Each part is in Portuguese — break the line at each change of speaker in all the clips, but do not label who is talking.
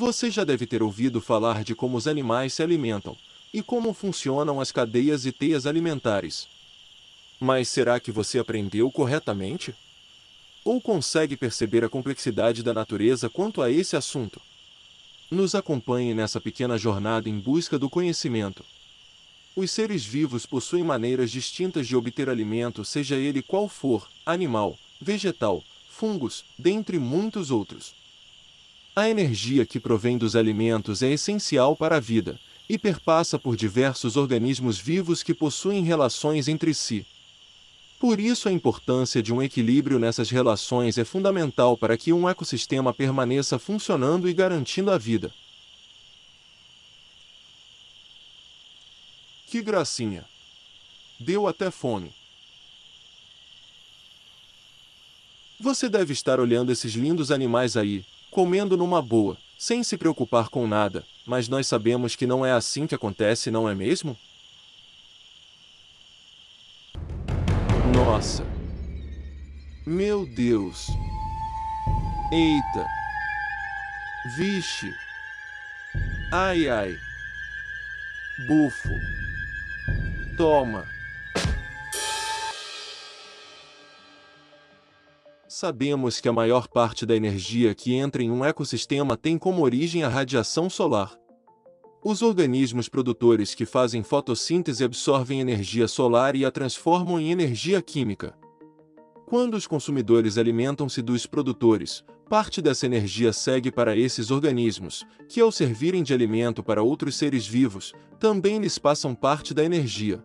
Você já deve ter ouvido falar de como os animais se alimentam e como funcionam as cadeias e teias alimentares. Mas será que você aprendeu corretamente? Ou consegue perceber a complexidade da natureza quanto a esse assunto? Nos acompanhe nessa pequena jornada em busca do conhecimento. Os seres vivos possuem maneiras distintas de obter alimento, seja ele qual for, animal, vegetal, fungos, dentre muitos outros. A energia que provém dos alimentos é essencial para a vida, e perpassa por diversos organismos vivos que possuem relações entre si. Por isso a importância de um equilíbrio nessas relações é fundamental para que um ecossistema permaneça funcionando e garantindo a vida. Que gracinha! Deu até fome. Você deve estar olhando esses lindos animais aí, comendo numa boa, sem se preocupar com nada, mas nós sabemos que não é assim que acontece, não é mesmo? Nossa! Meu Deus! Eita! Vixe! Ai ai! Bufo! Toma! Sabemos que a maior parte da energia que entra em um ecossistema tem como origem a radiação solar. Os organismos produtores que fazem fotossíntese absorvem energia solar e a transformam em energia química. Quando os consumidores alimentam-se dos produtores, parte dessa energia segue para esses organismos, que ao servirem de alimento para outros seres vivos, também lhes passam parte da energia.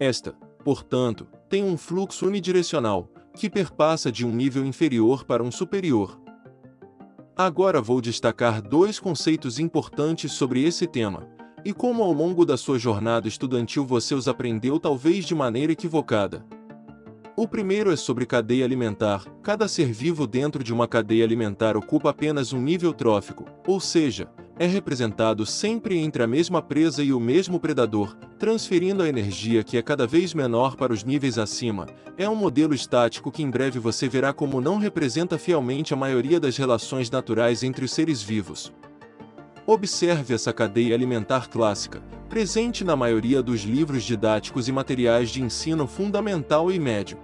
Esta, portanto, tem um fluxo unidirecional, que perpassa de um nível inferior para um superior. Agora vou destacar dois conceitos importantes sobre esse tema, e como ao longo da sua jornada estudantil você os aprendeu talvez de maneira equivocada. O primeiro é sobre cadeia alimentar. Cada ser vivo dentro de uma cadeia alimentar ocupa apenas um nível trófico, ou seja, é representado sempre entre a mesma presa e o mesmo predador, transferindo a energia que é cada vez menor para os níveis acima. É um modelo estático que em breve você verá como não representa fielmente a maioria das relações naturais entre os seres vivos. Observe essa cadeia alimentar clássica, presente na maioria dos livros didáticos e materiais de ensino fundamental e médio.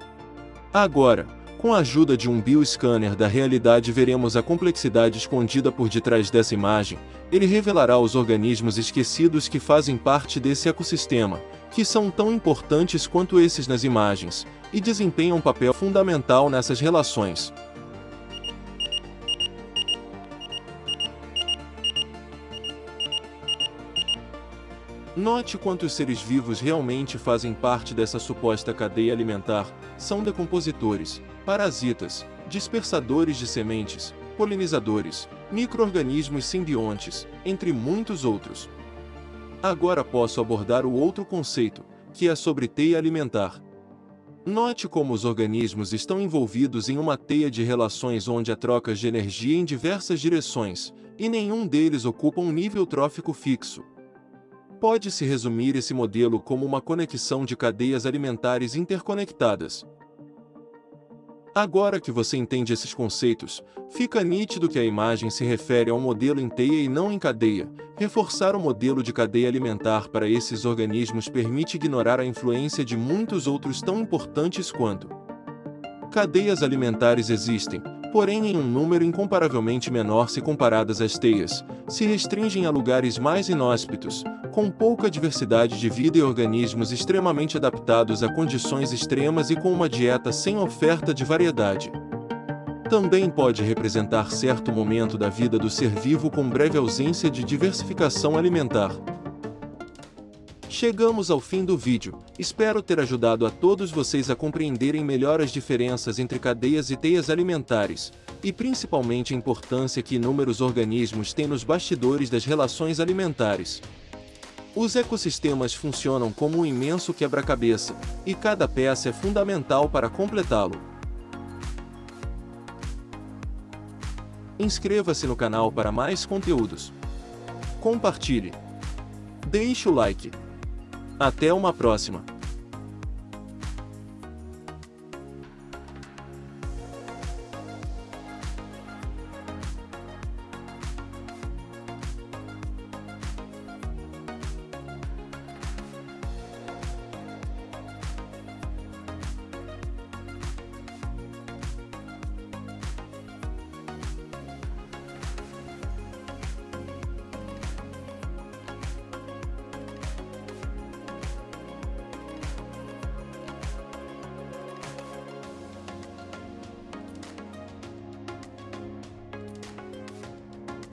Agora, com a ajuda de um bioscanner da realidade veremos a complexidade escondida por detrás dessa imagem, ele revelará os organismos esquecidos que fazem parte desse ecossistema, que são tão importantes quanto esses nas imagens, e desempenham um papel fundamental nessas relações. Note quantos seres vivos realmente fazem parte dessa suposta cadeia alimentar, são decompositores, parasitas, dispersadores de sementes, polinizadores, microorganismos simbiontes, entre muitos outros. Agora posso abordar o outro conceito, que é sobre teia alimentar. Note como os organismos estão envolvidos em uma teia de relações onde há trocas de energia em diversas direções, e nenhum deles ocupa um nível trófico fixo. Pode-se resumir esse modelo como uma conexão de cadeias alimentares interconectadas. Agora que você entende esses conceitos, fica nítido que a imagem se refere a um modelo em teia e não em cadeia. Reforçar o modelo de cadeia alimentar para esses organismos permite ignorar a influência de muitos outros tão importantes quanto. Cadeias alimentares existem, porém em um número incomparavelmente menor se comparadas às teias, se restringem a lugares mais inóspitos, com pouca diversidade de vida e organismos extremamente adaptados a condições extremas e com uma dieta sem oferta de variedade. Também pode representar certo momento da vida do ser vivo com breve ausência de diversificação alimentar. Chegamos ao fim do vídeo, espero ter ajudado a todos vocês a compreenderem melhor as diferenças entre cadeias e teias alimentares, e principalmente a importância que inúmeros organismos têm nos bastidores das relações alimentares. Os ecossistemas funcionam como um imenso quebra-cabeça, e cada peça é fundamental para completá-lo. Inscreva-se no canal para mais conteúdos. Compartilhe. Deixe o like. Até uma próxima.